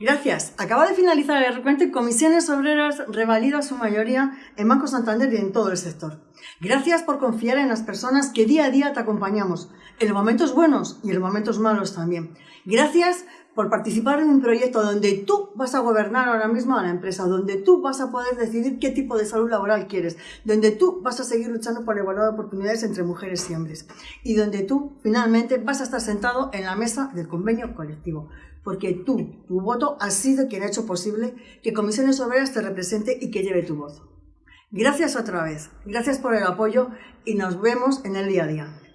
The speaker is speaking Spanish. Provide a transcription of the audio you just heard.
Gracias. Acaba de finalizar el recuento y Comisiones Obreras revalida su mayoría en Banco Santander y en todo el sector. Gracias por confiar en las personas que día a día te acompañamos, en los momentos buenos y en los momentos malos también. Gracias por participar en un proyecto donde tú vas a gobernar ahora mismo a la empresa, donde tú vas a poder decidir qué tipo de salud laboral quieres, donde tú vas a seguir luchando por la igualdad de oportunidades entre mujeres y hombres y donde tú finalmente vas a estar sentado en la mesa del convenio colectivo porque tú, tu voto, ha sido quien ha hecho posible que Comisiones Obreras te represente y que lleve tu voz. Gracias otra vez, gracias por el apoyo y nos vemos en el día a día.